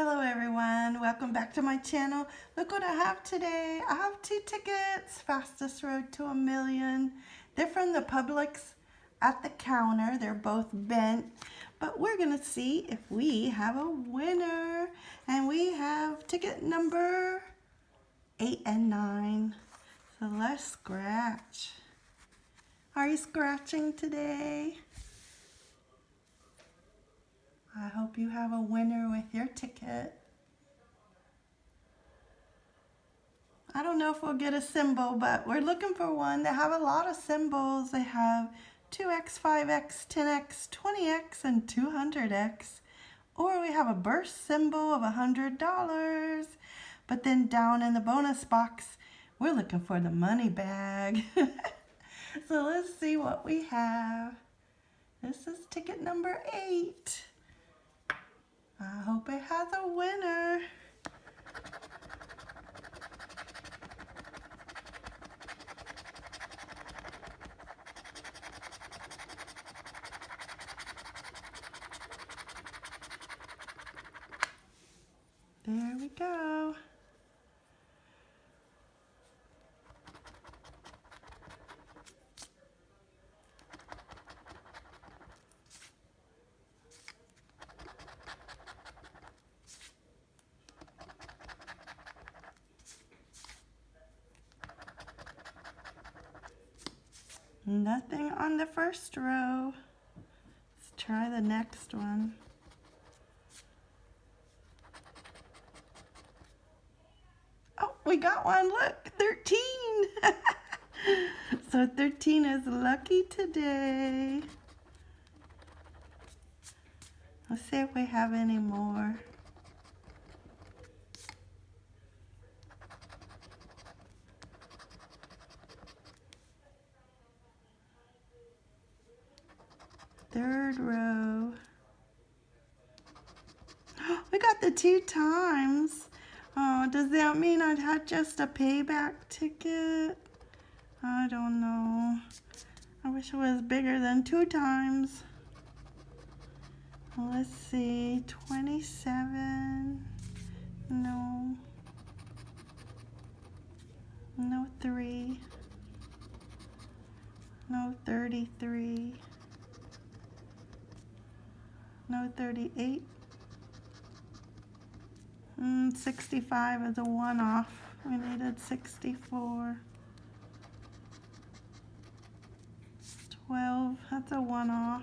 everyone, welcome back to my channel. Look what I have today. I have two tickets, Fastest Road to a Million. They're from the Publix at the counter. They're both bent, but we're gonna see if we have a winner. And we have ticket number eight and nine. So let's scratch. Are you scratching today? I hope you have a winner with your ticket. I don't know if we'll get a symbol, but we're looking for one. They have a lot of symbols. They have 2x, 5x, 10x, 20x, and 200x. Or we have a burst symbol of $100. But then down in the bonus box, we're looking for the money bag. so let's see what we have. This is ticket number eight. I hope it has a winner. There we go. Nothing on the first row. Let's try the next one. Oh, we got one. Look, 13. so 13 is lucky today. Let's see if we have any more. Third row. We got the two times. Oh, does that mean I'd had just a payback ticket? I don't know. I wish it was bigger than two times. Let's see, 27. No. No 3. No 33 no 38 mm, 65 is a one off we needed 64 12 that's a one off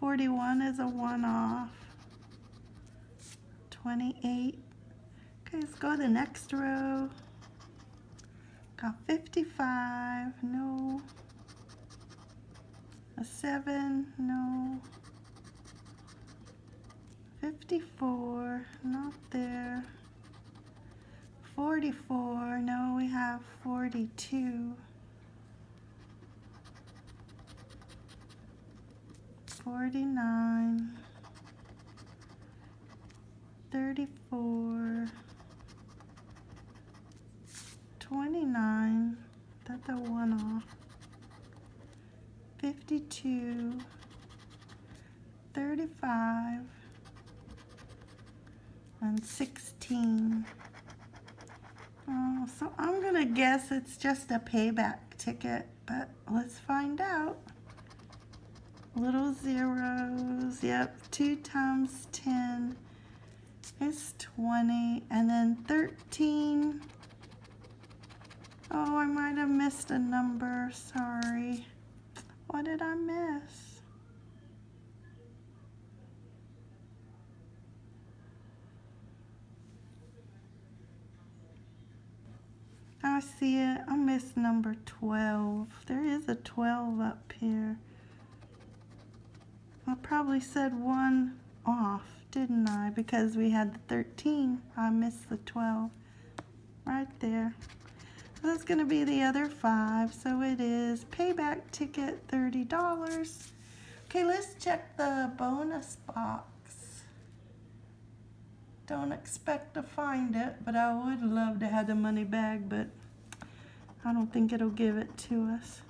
41 is a one off 28 okay let's go to the next row. Got 55 no a 7, no. 54, not there. 44, no, we have 42. 49, 34, 29, that's a one off. 52, 35, and 16. Oh, so I'm going to guess it's just a payback ticket, but let's find out. Little zeros, yep, 2 times 10 is 20, and then 13. Oh, I might have missed a number, sorry. What did I miss? I see it. I missed number 12. There is a 12 up here. I probably said one off, didn't I? Because we had the 13. I missed the 12. Right there. That's going to be the other five. So it is payback ticket $30. Okay, let's check the bonus box. Don't expect to find it, but I would love to have the money bag, but I don't think it'll give it to us.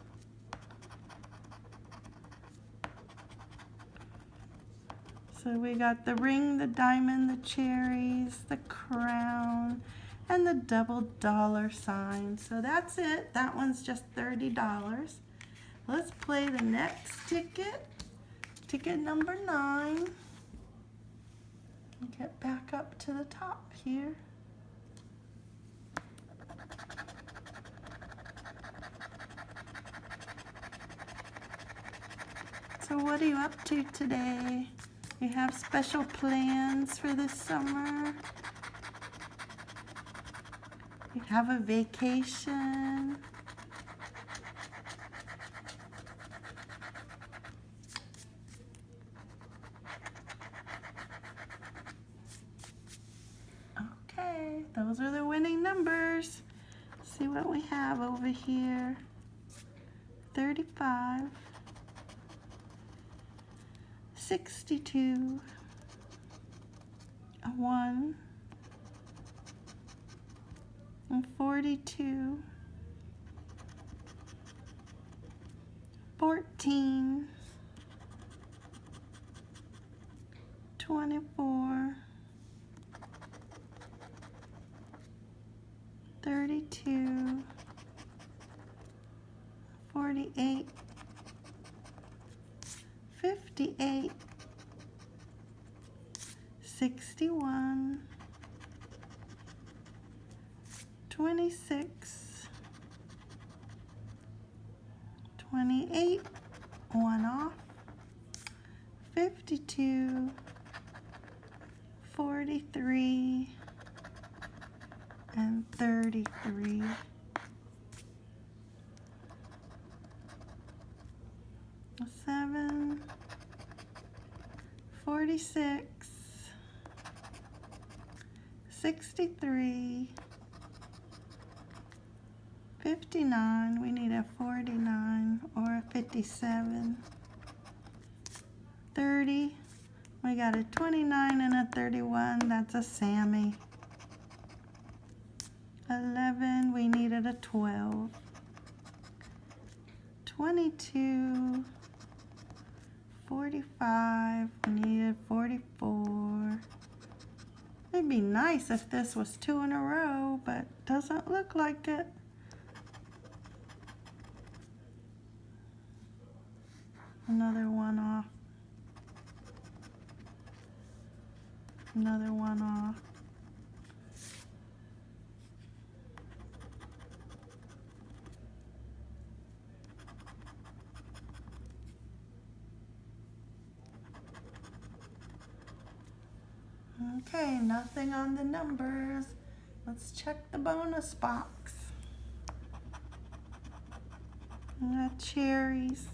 So we got the ring, the diamond, the cherries, the crown, and the double dollar sign. So that's it. That one's just $30. Let's play the next ticket. Ticket number nine. Get back up to the top here. So what are you up to today? You have special plans for this summer? Have a vacation? Okay, those are the winning numbers. See what we have over here. 35, 62, a 1, and 42, 14, 24, 32, 26, 28, one off, 52, 43, and 33. Seven, 46, 63, 59, we need a 49 or a 57, 30, we got a 29 and a 31, that's a Sammy. 11, we needed a 12. 22, 45, we needed 44. It'd be nice if this was two in a row, but doesn't look like it. Another one off. Another one off. Okay, nothing on the numbers. Let's check the bonus box. Got cherries,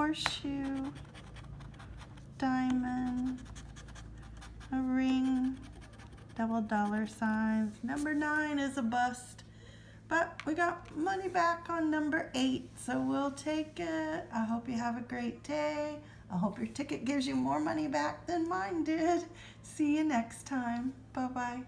horseshoe, diamond, a ring, double dollar signs. Number nine is a bust, but we got money back on number eight, so we'll take it. I hope you have a great day. I hope your ticket gives you more money back than mine did. See you next time. Bye-bye.